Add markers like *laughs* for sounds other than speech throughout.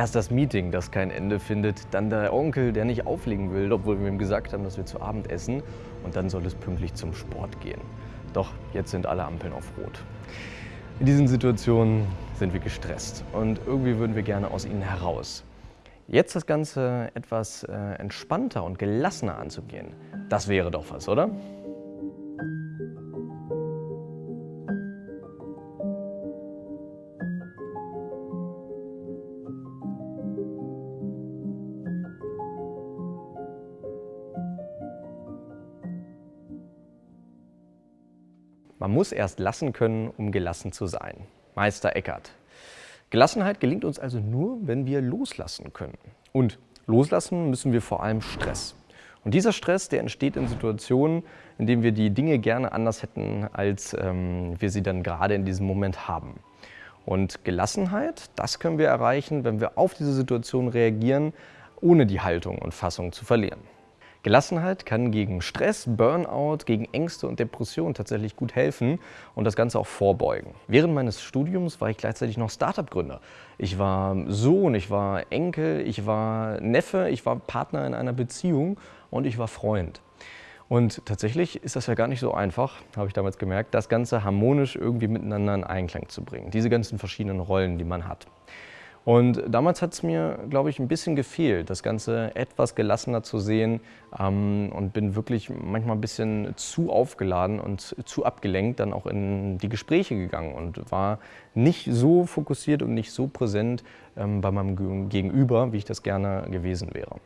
Erst das Meeting, das kein Ende findet, dann der Onkel, der nicht auflegen will, obwohl wir ihm gesagt haben, dass wir zu Abend essen und dann soll es pünktlich zum Sport gehen. Doch jetzt sind alle Ampeln auf Rot. In diesen Situationen sind wir gestresst und irgendwie würden wir gerne aus ihnen heraus. Jetzt das Ganze etwas äh, entspannter und gelassener anzugehen, das wäre doch was, oder? Man muss erst lassen können, um gelassen zu sein. Meister Eckhart. Gelassenheit gelingt uns also nur, wenn wir loslassen können. Und loslassen müssen wir vor allem Stress. Und dieser Stress, der entsteht in Situationen, in denen wir die Dinge gerne anders hätten, als ähm, wir sie dann gerade in diesem Moment haben. Und Gelassenheit, das können wir erreichen, wenn wir auf diese Situation reagieren, ohne die Haltung und Fassung zu verlieren. Gelassenheit kann gegen Stress, Burnout, gegen Ängste und Depressionen tatsächlich gut helfen und das Ganze auch vorbeugen. Während meines Studiums war ich gleichzeitig noch Startup-Gründer. Ich war Sohn, ich war Enkel, ich war Neffe, ich war Partner in einer Beziehung und ich war Freund. Und tatsächlich ist das ja gar nicht so einfach, habe ich damals gemerkt, das Ganze harmonisch irgendwie miteinander in Einklang zu bringen. Diese ganzen verschiedenen Rollen, die man hat. Und damals hat es mir, glaube ich, ein bisschen gefehlt, das Ganze etwas gelassener zu sehen ähm, und bin wirklich manchmal ein bisschen zu aufgeladen und zu abgelenkt dann auch in die Gespräche gegangen und war nicht so fokussiert und nicht so präsent ähm, bei meinem Gegenüber, wie ich das gerne gewesen wäre.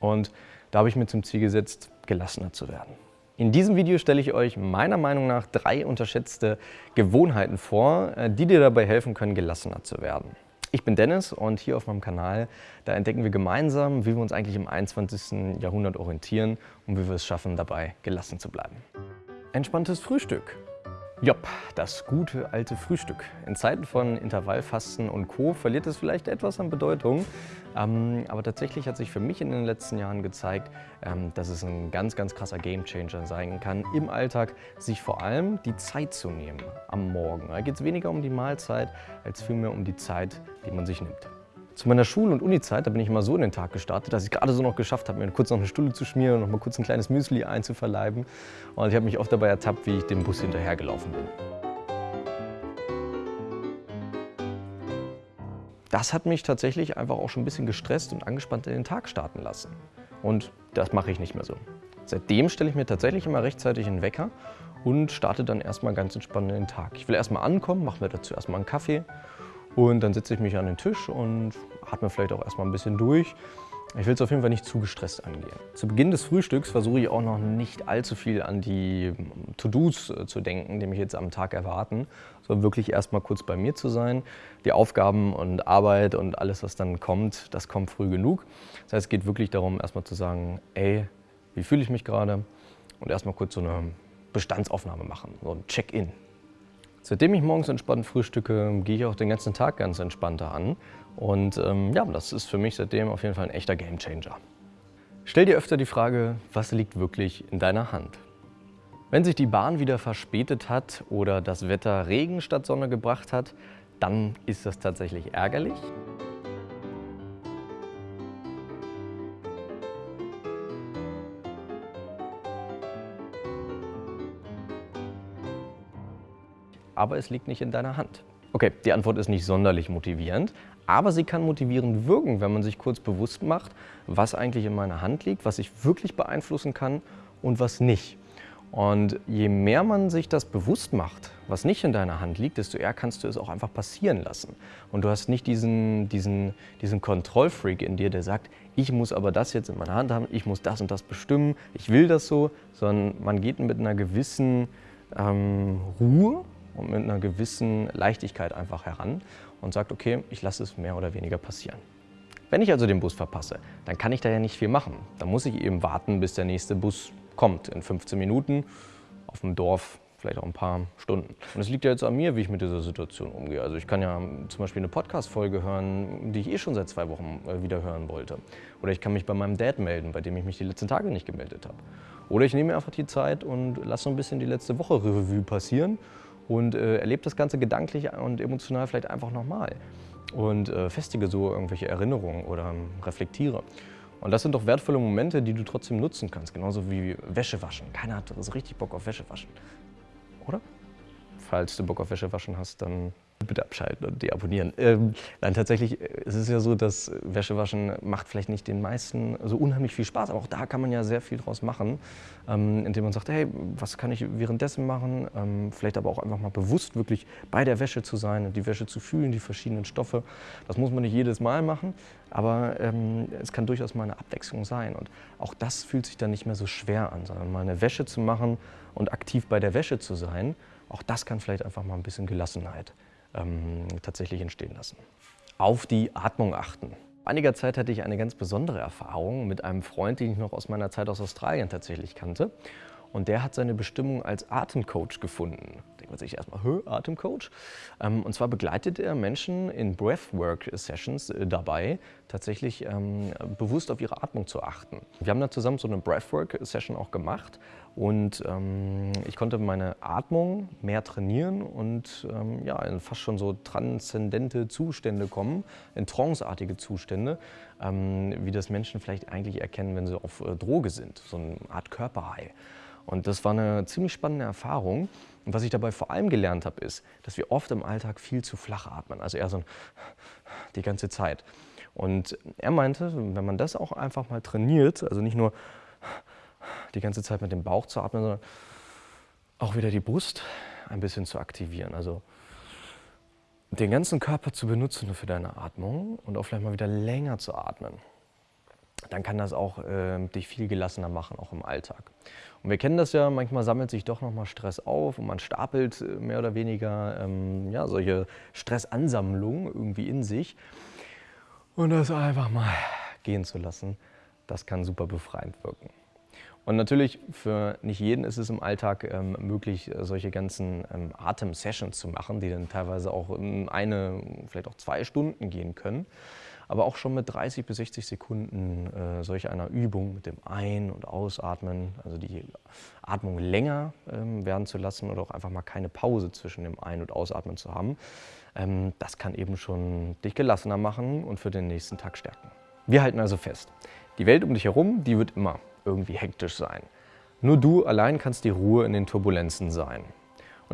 Und da habe ich mir zum Ziel gesetzt, gelassener zu werden. In diesem Video stelle ich euch meiner Meinung nach drei unterschätzte Gewohnheiten vor, äh, die dir dabei helfen können, gelassener zu werden. Ich bin Dennis und hier auf meinem Kanal, da entdecken wir gemeinsam, wie wir uns eigentlich im 21. Jahrhundert orientieren und wie wir es schaffen, dabei gelassen zu bleiben. Entspanntes Frühstück. Jopp, das gute alte Frühstück. In Zeiten von Intervallfasten und Co. verliert es vielleicht etwas an Bedeutung. Ähm, aber tatsächlich hat sich für mich in den letzten Jahren gezeigt, ähm, dass es ein ganz, ganz krasser Gamechanger sein kann, im Alltag sich vor allem die Zeit zu nehmen am Morgen. Da geht es weniger um die Mahlzeit, als vielmehr um die Zeit, die man sich nimmt. Zu meiner Schul- und Uni-Zeit, da bin ich immer so in den Tag gestartet, dass ich gerade so noch geschafft habe, mir kurz noch eine Stulle zu schmieren und noch mal kurz ein kleines Müsli einzuverleiben. Und ich habe mich oft dabei ertappt, wie ich dem Bus hinterhergelaufen bin. Das hat mich tatsächlich einfach auch schon ein bisschen gestresst und angespannt in den Tag starten lassen. Und das mache ich nicht mehr so. Seitdem stelle ich mir tatsächlich immer rechtzeitig einen Wecker und starte dann erstmal ganz entspannt in den Tag. Ich will erstmal ankommen, mache mir dazu erstmal einen Kaffee und dann setze ich mich an den Tisch und atme vielleicht auch erstmal ein bisschen durch. Ich will es auf jeden Fall nicht zu gestresst angehen. Zu Beginn des Frühstücks versuche ich auch noch nicht allzu viel an die To-Dos äh, zu denken, die mich jetzt am Tag erwarten, sondern wirklich erstmal kurz bei mir zu sein. Die Aufgaben und Arbeit und alles, was dann kommt, das kommt früh genug. Das heißt, es geht wirklich darum, erstmal zu sagen, ey, wie fühle ich mich gerade? Und erstmal kurz so eine Bestandsaufnahme machen, so ein Check-in. Seitdem ich morgens entspannt frühstücke, gehe ich auch den ganzen Tag ganz entspannter an. Und ähm, ja, das ist für mich seitdem auf jeden Fall ein echter Gamechanger. Stell dir öfter die Frage, was liegt wirklich in deiner Hand? Wenn sich die Bahn wieder verspätet hat oder das Wetter Regen statt Sonne gebracht hat, dann ist das tatsächlich ärgerlich. Aber es liegt nicht in deiner Hand. Okay, die Antwort ist nicht sonderlich motivierend, aber sie kann motivierend wirken, wenn man sich kurz bewusst macht, was eigentlich in meiner Hand liegt, was ich wirklich beeinflussen kann und was nicht. Und je mehr man sich das bewusst macht, was nicht in deiner Hand liegt, desto eher kannst du es auch einfach passieren lassen. Und du hast nicht diesen, diesen, diesen Kontrollfreak in dir, der sagt, ich muss aber das jetzt in meiner Hand haben, ich muss das und das bestimmen, ich will das so, sondern man geht mit einer gewissen ähm, Ruhe und mit einer gewissen Leichtigkeit einfach heran und sagt, okay, ich lasse es mehr oder weniger passieren. Wenn ich also den Bus verpasse, dann kann ich da ja nicht viel machen. Dann muss ich eben warten, bis der nächste Bus kommt in 15 Minuten auf dem Dorf vielleicht auch ein paar Stunden. Und es liegt ja jetzt an mir, wie ich mit dieser Situation umgehe. Also ich kann ja zum Beispiel eine Podcast-Folge hören, die ich eh schon seit zwei Wochen äh, wieder hören wollte. Oder ich kann mich bei meinem Dad melden, bei dem ich mich die letzten Tage nicht gemeldet habe. Oder ich nehme einfach die Zeit und lasse so ein bisschen die letzte Woche Revue passieren und äh, erlebt das Ganze gedanklich und emotional vielleicht einfach nochmal. und äh, festige so irgendwelche Erinnerungen oder ähm, reflektiere. Und das sind doch wertvolle Momente, die du trotzdem nutzen kannst, genauso wie Wäsche waschen. Keiner hat so richtig Bock auf Wäsche waschen, oder? Falls du Bock auf Wäsche waschen hast, dann bitte abschalten und deabonnieren. Ähm, nein, tatsächlich äh, es ist ja so, dass Wäschewaschen macht vielleicht nicht den meisten so unheimlich viel Spaß, aber auch da kann man ja sehr viel draus machen, ähm, indem man sagt, hey, was kann ich währenddessen machen? Ähm, vielleicht aber auch einfach mal bewusst wirklich bei der Wäsche zu sein und die Wäsche zu fühlen, die verschiedenen Stoffe. Das muss man nicht jedes Mal machen, aber ähm, es kann durchaus mal eine Abwechslung sein und auch das fühlt sich dann nicht mehr so schwer an, sondern mal eine Wäsche zu machen und aktiv bei der Wäsche zu sein, auch das kann vielleicht einfach mal ein bisschen Gelassenheit ähm, tatsächlich entstehen lassen. Auf die Atmung achten. Vor einiger Zeit hatte ich eine ganz besondere Erfahrung mit einem Freund, den ich noch aus meiner Zeit aus Australien tatsächlich kannte. Und der hat seine Bestimmung als Atemcoach gefunden. Denkt man sich erstmal, Hö, Atemcoach? Ähm, und zwar begleitet er Menschen in Breathwork-Sessions äh, dabei, tatsächlich ähm, bewusst auf ihre Atmung zu achten. Wir haben da zusammen so eine Breathwork-Session auch gemacht und ähm, ich konnte meine Atmung mehr trainieren und ähm, ja, in fast schon so transzendente Zustände kommen, in tranceartige Zustände, ähm, wie das Menschen vielleicht eigentlich erkennen, wenn sie auf äh, Droge sind, so eine Art Körperhigh. Und das war eine ziemlich spannende Erfahrung. Und was ich dabei vor allem gelernt habe, ist, dass wir oft im Alltag viel zu flach atmen, also eher so ein die ganze Zeit. Und er meinte, wenn man das auch einfach mal trainiert, also nicht nur die ganze Zeit mit dem Bauch zu atmen, sondern auch wieder die Brust ein bisschen zu aktivieren. Also den ganzen Körper zu benutzen für deine Atmung und auch vielleicht mal wieder länger zu atmen dann kann das auch äh, dich viel gelassener machen, auch im Alltag. Und wir kennen das ja, manchmal sammelt sich doch nochmal Stress auf und man stapelt äh, mehr oder weniger ähm, ja, solche Stressansammlungen irgendwie in sich. Und das einfach mal gehen zu lassen, das kann super befreiend wirken. Und natürlich für nicht jeden ist es im Alltag ähm, möglich, solche ganzen ähm, Atem-Sessions zu machen, die dann teilweise auch eine, vielleicht auch zwei Stunden gehen können aber auch schon mit 30 bis 60 Sekunden äh, solch einer Übung mit dem Ein- und Ausatmen, also die Atmung länger ähm, werden zu lassen oder auch einfach mal keine Pause zwischen dem Ein- und Ausatmen zu haben, ähm, das kann eben schon dich gelassener machen und für den nächsten Tag stärken. Wir halten also fest, die Welt um dich herum, die wird immer irgendwie hektisch sein. Nur du allein kannst die Ruhe in den Turbulenzen sein.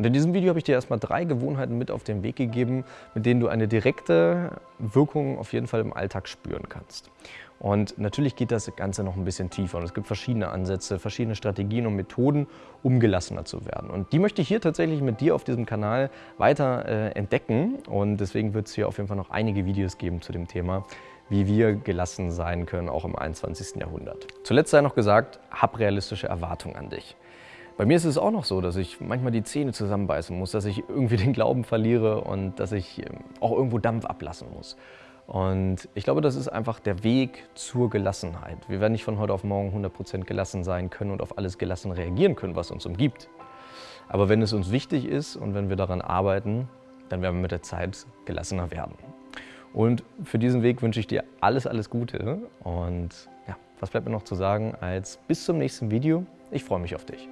Und in diesem Video habe ich dir erstmal drei Gewohnheiten mit auf den Weg gegeben, mit denen du eine direkte Wirkung auf jeden Fall im Alltag spüren kannst. Und natürlich geht das Ganze noch ein bisschen tiefer und es gibt verschiedene Ansätze, verschiedene Strategien und Methoden, um gelassener zu werden. Und die möchte ich hier tatsächlich mit dir auf diesem Kanal weiter äh, entdecken und deswegen wird es hier auf jeden Fall noch einige Videos geben zu dem Thema, wie wir gelassen sein können, auch im 21. Jahrhundert. Zuletzt sei noch gesagt, hab realistische Erwartungen an dich. Bei mir ist es auch noch so, dass ich manchmal die Zähne zusammenbeißen muss, dass ich irgendwie *laughs* den Glauben verliere und dass ich ähm, auch irgendwo Dampf ablassen muss. Und ich glaube, das ist einfach der Weg zur Gelassenheit. Wir werden nicht von heute auf morgen 100% gelassen sein können und auf alles gelassen reagieren können, was uns umgibt. Aber wenn es uns wichtig ist und wenn wir daran arbeiten, dann werden wir mit der Zeit gelassener werden. Und für diesen Weg wünsche ich dir alles, alles Gute. Und ja, was bleibt mir noch zu sagen als bis zum nächsten Video. Ich freue mich auf dich.